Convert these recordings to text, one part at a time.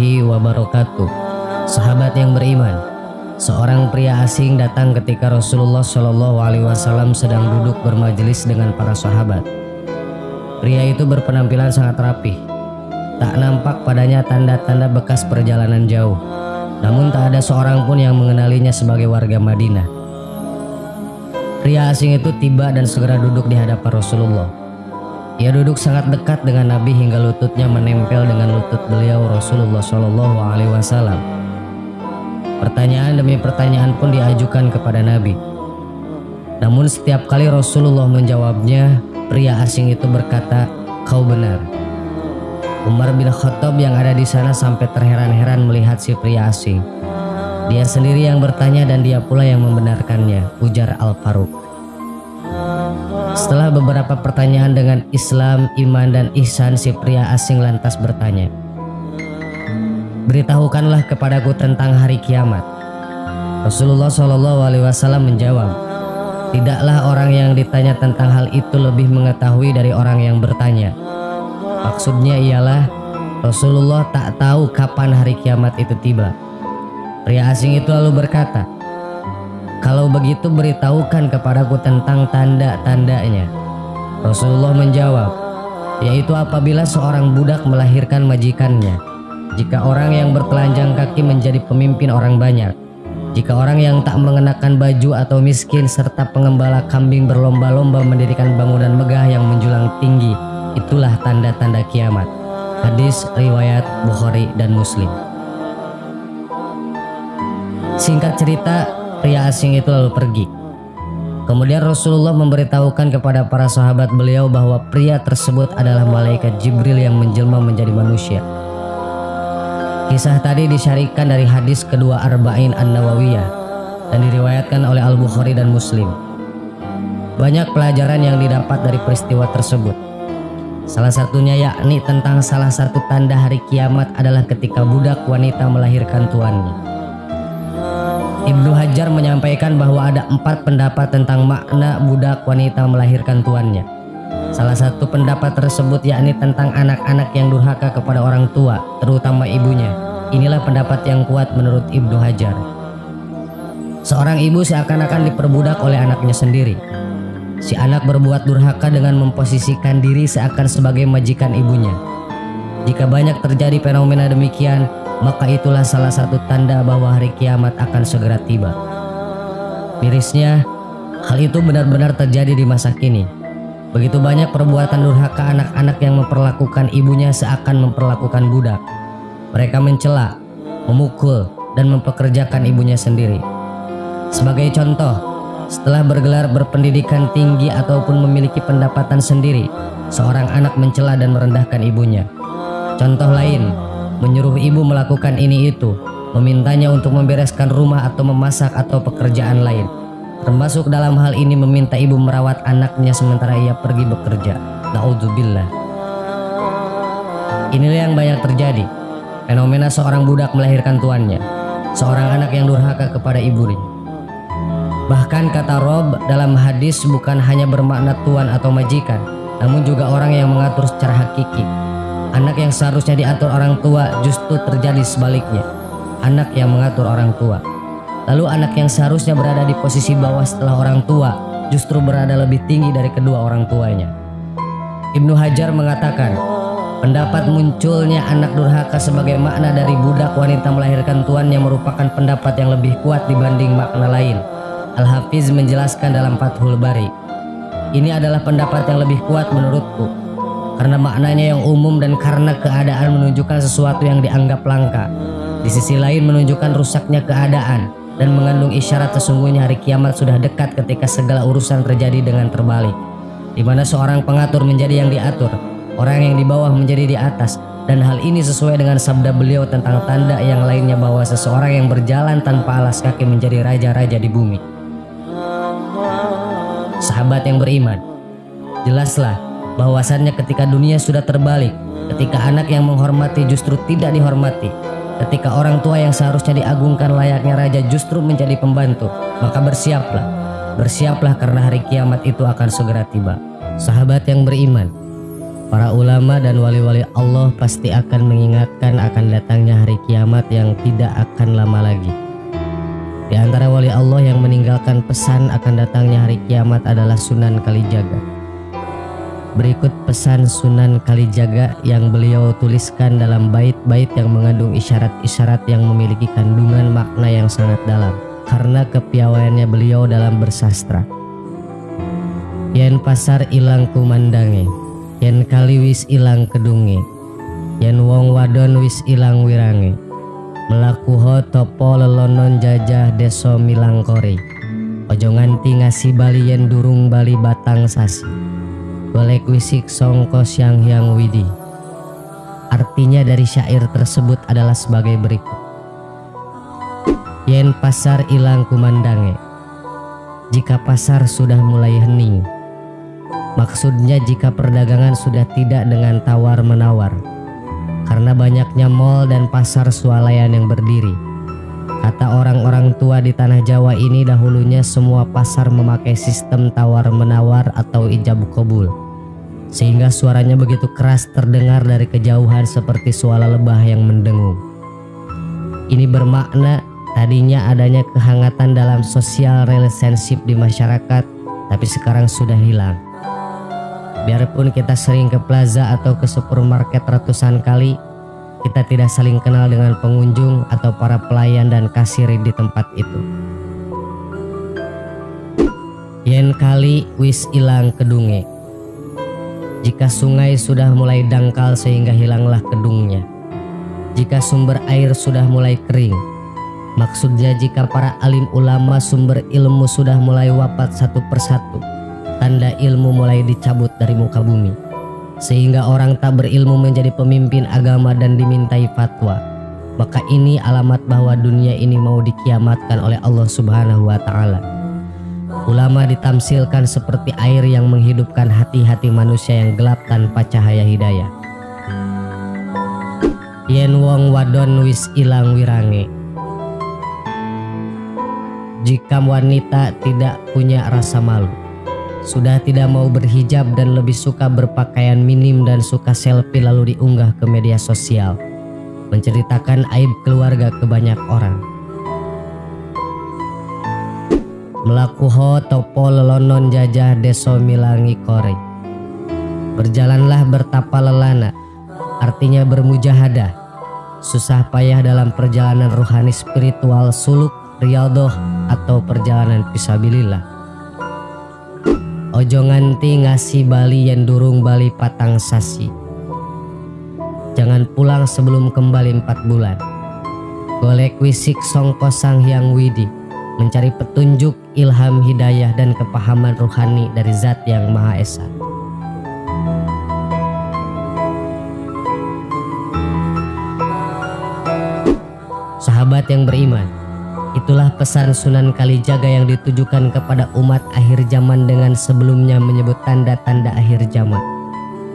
warahmatullahi wabarakatuh. Sahabat yang beriman, seorang pria asing datang ketika Rasulullah Shallallahu Alaihi Wasallam sedang duduk bermajelis dengan para sahabat. Pria itu berpenampilan sangat rapih. Tak nampak padanya tanda-tanda bekas perjalanan jauh. Namun tak ada seorang pun yang mengenalinya sebagai warga Madinah. Pria asing itu tiba dan segera duduk di hadapan Rasulullah. Ia duduk sangat dekat dengan Nabi hingga lututnya menempel dengan lutut beliau Rasulullah Shallallahu Alaihi Wasallam. Pertanyaan demi pertanyaan pun diajukan kepada Nabi. Namun setiap kali Rasulullah menjawabnya, pria asing itu berkata, "Kau benar." Umar bin Khattab yang ada di sana sampai terheran-heran melihat si pria asing. Dia sendiri yang bertanya dan dia pula yang membenarkannya, ujar Al-Faruq. Setelah beberapa pertanyaan dengan Islam, iman, dan ihsan, si pria asing lantas bertanya, Beritahukanlah kepadaku tentang hari kiamat. Rasulullah Shallallahu Alaihi Wasallam menjawab, Tidaklah orang yang ditanya tentang hal itu lebih mengetahui dari orang yang bertanya. Maksudnya ialah Rasulullah tak tahu kapan hari kiamat itu tiba. Pria asing itu lalu berkata, kalau begitu beritahukan kepadaku tentang tanda-tandanya. Rasulullah menjawab, yaitu apabila seorang budak melahirkan majikannya. Jika orang yang bertelanjang kaki menjadi pemimpin orang banyak. Jika orang yang tak mengenakan baju atau miskin serta pengembala kambing berlomba-lomba mendirikan bangunan megah yang menjulang tinggi, itulah tanda-tanda kiamat. Hadis riwayat Bukhari dan Muslim. Singkat cerita, pria asing itu lalu pergi. Kemudian Rasulullah memberitahukan kepada para sahabat beliau bahwa pria tersebut adalah malaikat Jibril yang menjelma menjadi manusia. Kisah tadi disyarikan dari hadis kedua Arba'in An-Nawawiyah dan diriwayatkan oleh Al-Bukhari dan Muslim. Banyak pelajaran yang didapat dari peristiwa tersebut. Salah satunya yakni tentang salah satu tanda hari kiamat adalah ketika budak wanita melahirkan tuannya. Ibnu Hajar menyampaikan bahwa ada empat pendapat tentang makna budak wanita melahirkan tuannya. Salah satu pendapat tersebut yakni tentang anak-anak yang durhaka kepada orang tua, terutama ibunya. Inilah pendapat yang kuat menurut Ibnu Hajar. Seorang ibu seakan-akan diperbudak oleh anaknya sendiri. Si anak berbuat durhaka dengan memposisikan diri seakan sebagai majikan ibunya. Jika banyak terjadi fenomena demikian, maka itulah salah satu tanda bahwa hari kiamat akan segera tiba. Mirisnya, hal itu benar-benar terjadi di masa kini. Begitu banyak perbuatan durhaka anak-anak yang memperlakukan ibunya seakan memperlakukan budak. Mereka mencela, memukul, dan mempekerjakan ibunya sendiri. Sebagai contoh, setelah bergelar berpendidikan tinggi ataupun memiliki pendapatan sendiri, seorang anak mencela dan merendahkan ibunya. Contoh lain, menyuruh ibu melakukan ini itu, memintanya untuk membereskan rumah atau memasak atau pekerjaan lain. Termasuk dalam hal ini meminta ibu merawat anaknya sementara ia pergi bekerja. Naudzubillah. Inilah yang banyak terjadi. Fenomena seorang budak melahirkan tuannya. Seorang anak yang durhaka kepada ibunya. Bahkan kata Rob dalam hadis bukan hanya bermakna tuan atau majikan, namun juga orang yang mengatur secara hakiki, Anak yang seharusnya diatur orang tua justru terjadi sebaliknya. Anak yang mengatur orang tua. Lalu anak yang seharusnya berada di posisi bawah setelah orang tua justru berada lebih tinggi dari kedua orang tuanya. Ibnu Hajar mengatakan, pendapat munculnya anak durhaka sebagai makna dari budak wanita melahirkan tuannya merupakan pendapat yang lebih kuat dibanding makna lain. Al-Hafiz menjelaskan dalam Fathul Bari, ini adalah pendapat yang lebih kuat menurutku karena maknanya yang umum dan karena keadaan menunjukkan sesuatu yang dianggap langka. Di sisi lain menunjukkan rusaknya keadaan dan mengandung isyarat sesungguhnya hari kiamat sudah dekat ketika segala urusan terjadi dengan terbalik. Di mana seorang pengatur menjadi yang diatur, orang yang di bawah menjadi di atas, dan hal ini sesuai dengan sabda beliau tentang tanda yang lainnya bahwa seseorang yang berjalan tanpa alas kaki menjadi raja-raja di bumi. Sahabat yang beriman, jelaslah bahwasannya ketika dunia sudah terbalik, ketika anak yang menghormati justru tidak dihormati, ketika orang tua yang seharusnya diagungkan layaknya raja justru menjadi pembantu, maka bersiaplah, bersiaplah karena hari kiamat itu akan segera tiba. Sahabat yang beriman, Para ulama dan wali-wali Allah pasti akan mengingatkan akan datangnya hari kiamat yang tidak akan lama lagi. Di antara wali Allah yang meninggalkan pesan akan datangnya hari kiamat adalah Sunan Kalijaga. Berikut pesan Sunan Kalijaga yang beliau tuliskan dalam bait-bait yang mengandung isyarat-isyarat yang memiliki kandungan makna yang sangat dalam karena kepiawaiannya beliau dalam bersastra. Yen pasar ilang kumandange yen kali wis ilang kedunge yen wong wadon wis ilang wirange melakuho topo lelonon jajah deso milangkori ojo nganti ngasih bali yen durung bali batang sasi golek wisik songko siang hyang widi. Artinya dari syair tersebut adalah sebagai berikut. Yen pasar ilang kumandange. Jika pasar sudah mulai hening. Maksudnya jika perdagangan sudah tidak dengan tawar-menawar. Karena banyaknya mal dan pasar swalayan yang berdiri Kata orang-orang tua di tanah Jawa ini dahulunya semua pasar memakai sistem tawar-menawar atau ijab kabul. Sehingga suaranya begitu keras terdengar dari kejauhan seperti suara lebah yang mendengung. Ini bermakna tadinya adanya kehangatan dalam sosial relationship di masyarakat Tapi sekarang sudah hilang. Biarpun kita sering ke plaza atau ke supermarket ratusan kali, kita tidak saling kenal dengan pengunjung atau para pelayan dan kasir di tempat itu. Yen kali wis ilang kedunge. Jika sungai sudah mulai dangkal sehingga hilanglah kedungnya. Jika sumber air sudah mulai kering. Maksudnya jika para alim ulama sumber ilmu sudah mulai wafat satu persatu tanda ilmu mulai dicabut dari muka bumi sehingga orang tak berilmu menjadi pemimpin agama dan dimintai fatwa. Maka ini alamat bahwa dunia ini mau dikiamatkan oleh Allah Subhanahu wa taala. Ulama ditamsilkan seperti air yang menghidupkan hati-hati manusia yang gelap tanpa cahaya hidayah. Yen wong wadon wis ilang wirange. Jika wanita tidak punya rasa malu sudah tidak mau berhijab dan lebih suka berpakaian minim dan suka selfie lalu diunggah ke media sosial, menceritakan aib keluarga ke banyak orang. Melakuho topo lelonon jajah deso milangi kore. Berjalanlah bertapa lelana, artinya bermujahadah. Susah payah dalam perjalanan ruhani spiritual suluk, riadoh, atau perjalanan pisabilillah Ojo nganti ngasih bali yang durung bali patang sasi. Jangan pulang sebelum kembali empat bulan. Golek wisik songko sang hyang widi. Mencari petunjuk, ilham hidayah dan kepahaman ruhani dari zat yang maha esa. Sahabat yang beriman, Itulah pesan Sunan Kalijaga yang ditujukan kepada umat akhir zaman dengan sebelumnya menyebut tanda-tanda akhir zaman.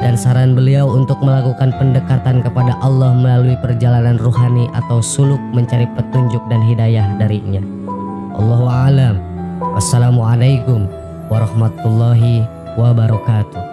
Dan saran beliau untuk melakukan pendekatan kepada Allah melalui perjalanan ruhani atau suluk mencari petunjuk dan hidayah darinya. Allahu a'lam. Wassalamualaikum warahmatullahi wabarakatuh.